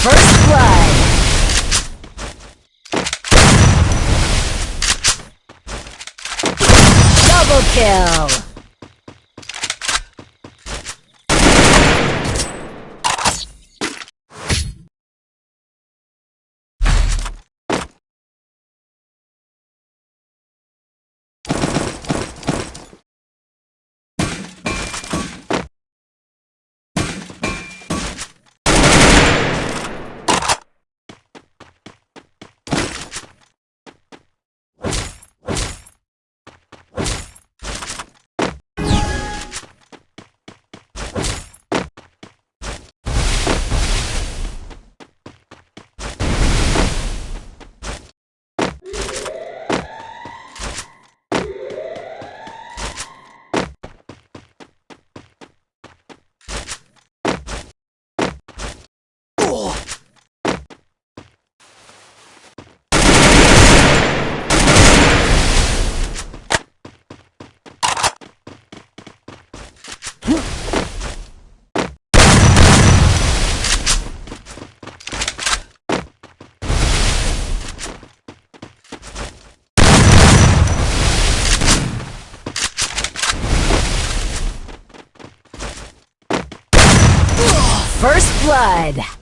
First blood. Double kill. First blood.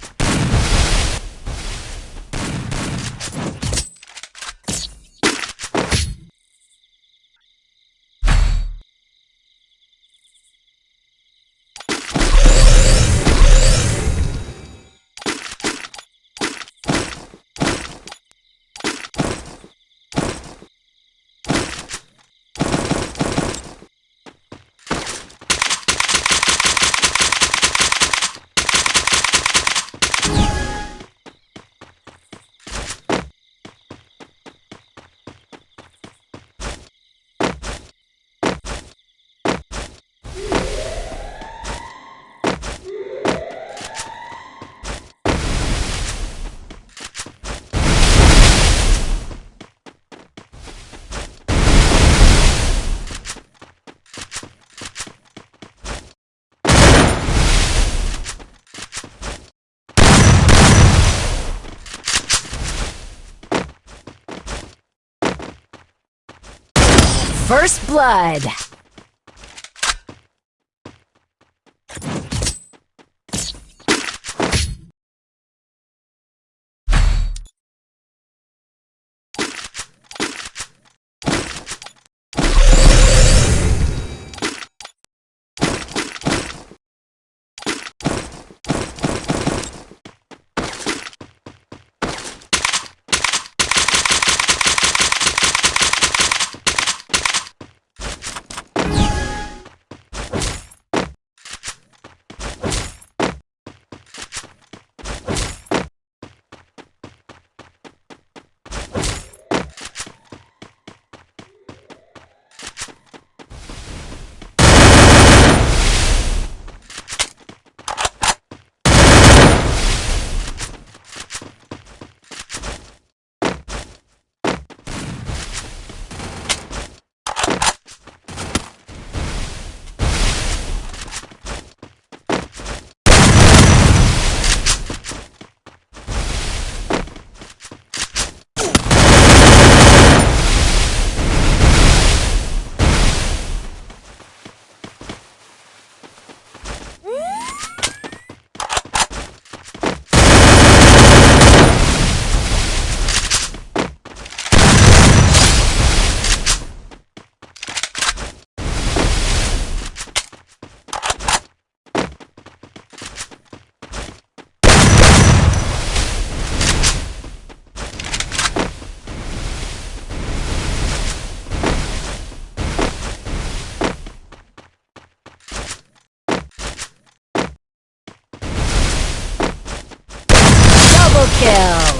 First blood. Double kill.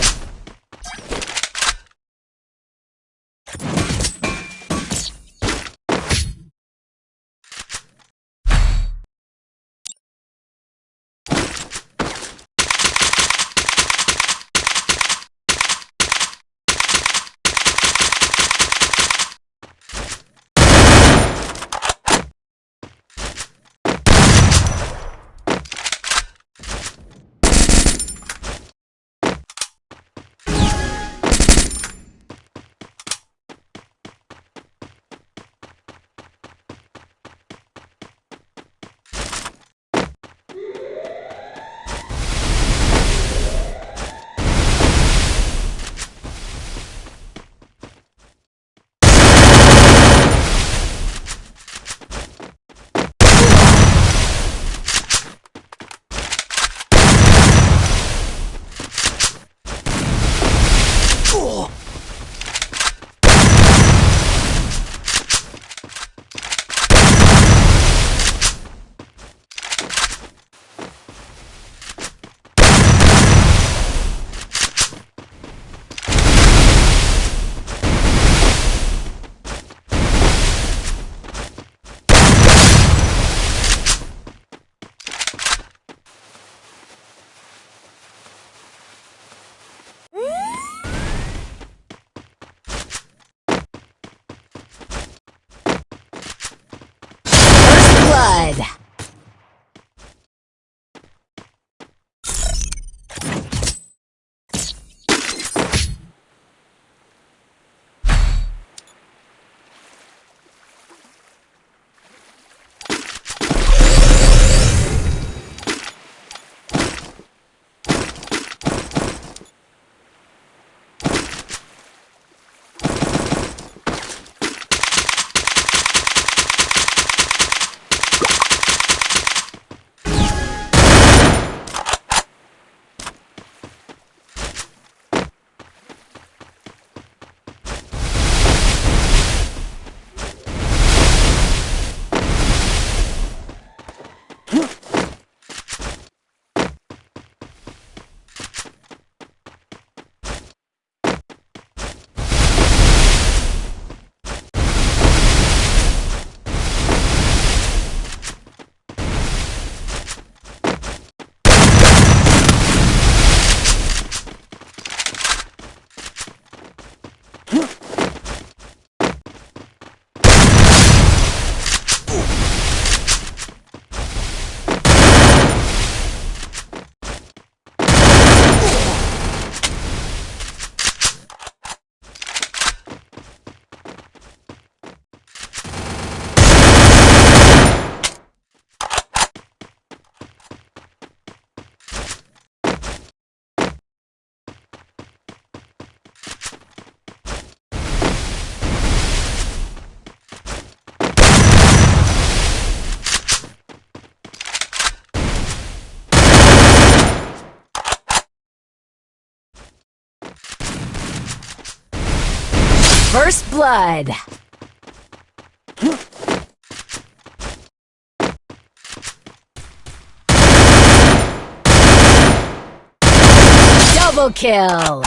First blood. Double kill.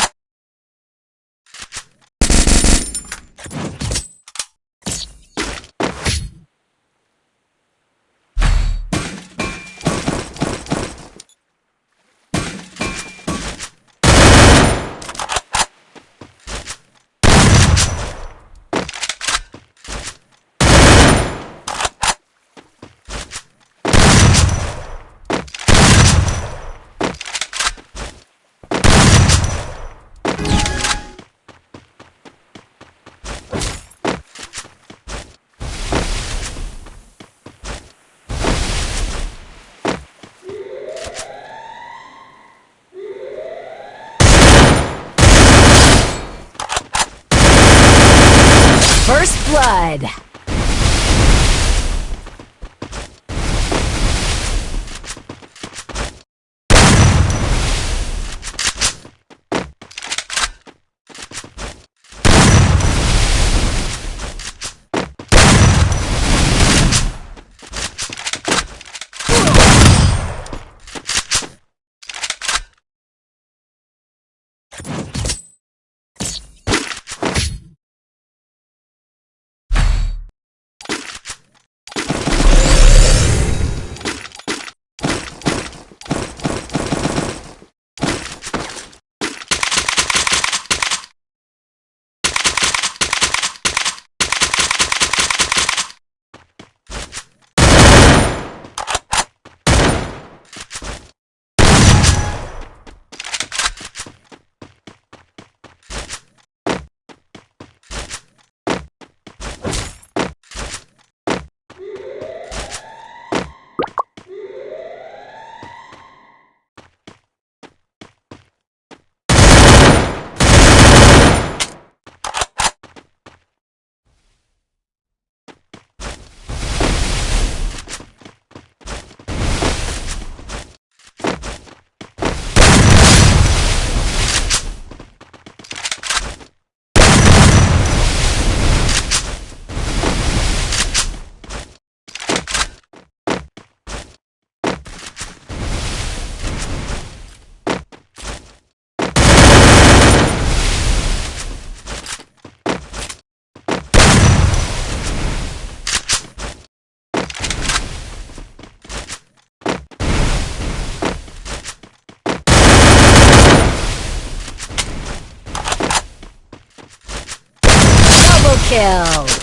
Kill.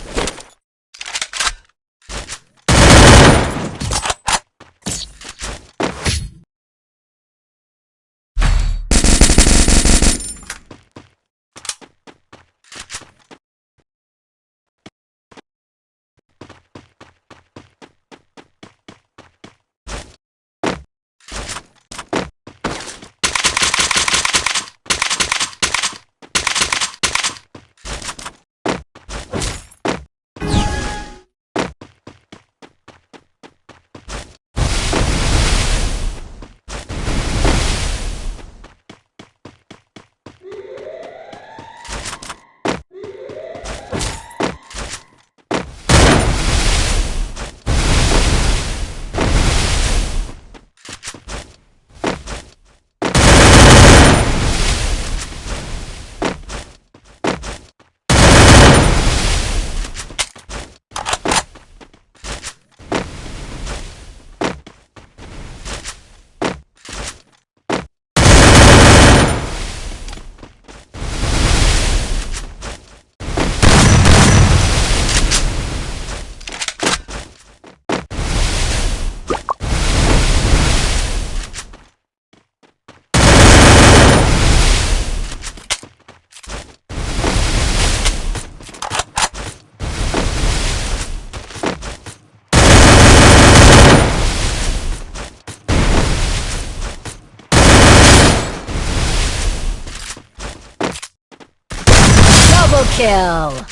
Double kill.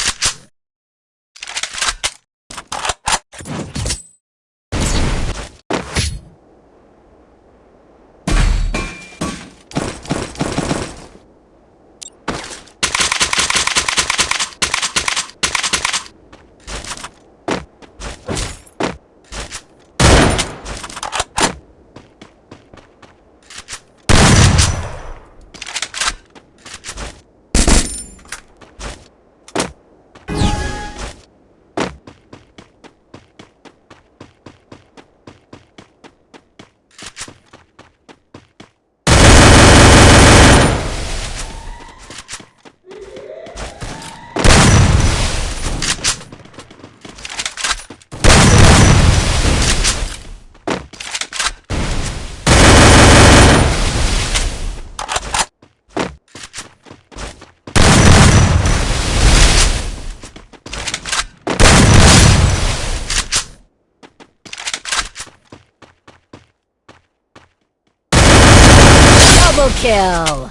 Double kill.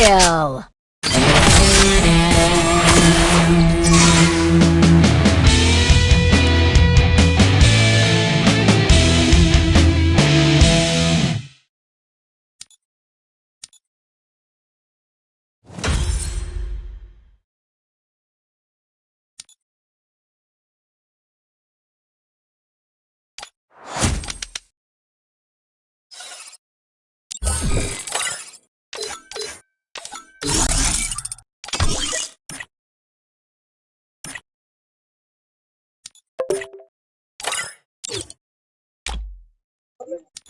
Kill.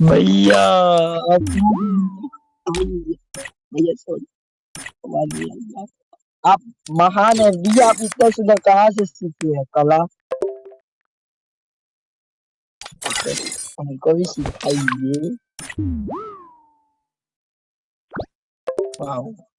भैया। आप महान है भैया आप इतना सुंदर कहाँ से सीखे है, कला? हमको भी सिखाइए। वाह।